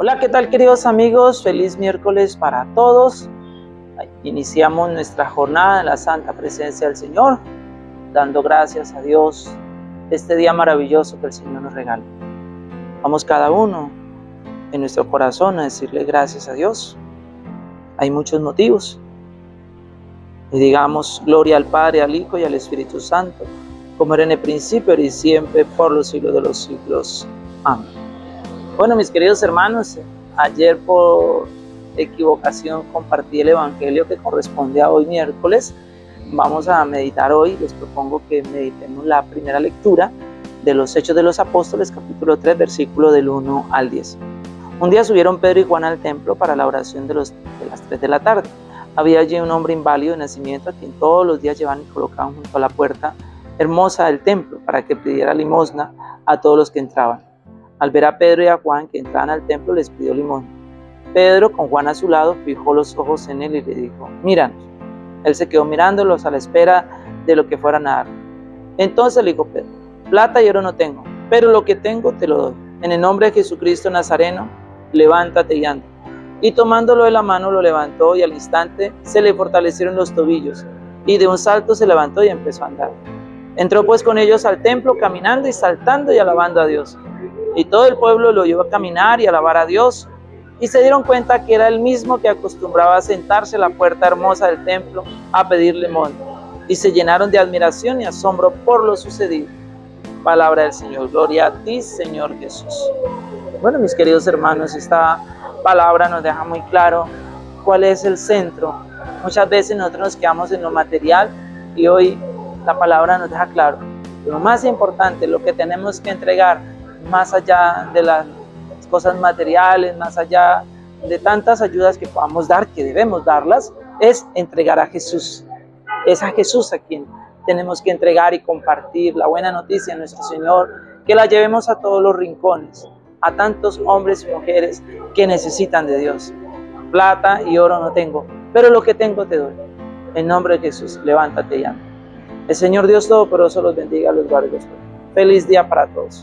Hola, ¿qué tal queridos amigos? Feliz miércoles para todos. Iniciamos nuestra jornada en la santa presencia del Señor, dando gracias a Dios este día maravilloso que el Señor nos regala. Vamos cada uno en nuestro corazón a decirle gracias a Dios. Hay muchos motivos. Y digamos gloria al Padre, al Hijo y al Espíritu Santo, como era en el principio y siempre, por los siglos de los siglos. Amén. Bueno, mis queridos hermanos, ayer por equivocación compartí el Evangelio que corresponde a hoy miércoles. Vamos a meditar hoy, les propongo que meditemos la primera lectura de los Hechos de los Apóstoles, capítulo 3, versículo del 1 al 10. Un día subieron Pedro y Juan al templo para la oración de, de las 3 de la tarde. Había allí un hombre inválido de nacimiento a quien todos los días llevaban y colocaban junto a la puerta hermosa del templo para que pidiera limosna a todos los que entraban. Al ver a Pedro y a Juan que entraban al templo, les pidió limón. Pedro, con Juan a su lado, fijó los ojos en él y le dijo, míranos. Él se quedó mirándolos a la espera de lo que fueran a dar. Entonces le dijo Pedro, plata y oro no tengo, pero lo que tengo te lo doy. En el nombre de Jesucristo Nazareno, levántate y anda. Y tomándolo de la mano lo levantó y al instante se le fortalecieron los tobillos y de un salto se levantó y empezó a andar. Entró pues con ellos al templo caminando y saltando y alabando a Dios. Y todo el pueblo lo oyó a caminar y alabar a Dios. Y se dieron cuenta que era el mismo que acostumbraba a sentarse en la puerta hermosa del templo a pedir limón. Y se llenaron de admiración y asombro por lo sucedido. Palabra del Señor. Gloria a ti, Señor Jesús. Bueno, mis queridos hermanos, esta palabra nos deja muy claro cuál es el centro. Muchas veces nosotros nos quedamos en lo material y hoy la palabra nos deja claro. Lo más importante, lo que tenemos que entregar más allá de las cosas materiales, más allá de tantas ayudas que podamos dar, que debemos darlas, es entregar a Jesús. Es a Jesús a quien tenemos que entregar y compartir la buena noticia de nuestro Señor, que la llevemos a todos los rincones, a tantos hombres y mujeres que necesitan de Dios. Plata y oro no tengo, pero lo que tengo te doy. En nombre de Jesús, levántate y anda. El Señor Dios Todopoderoso los bendiga, los guarde. Feliz día para todos.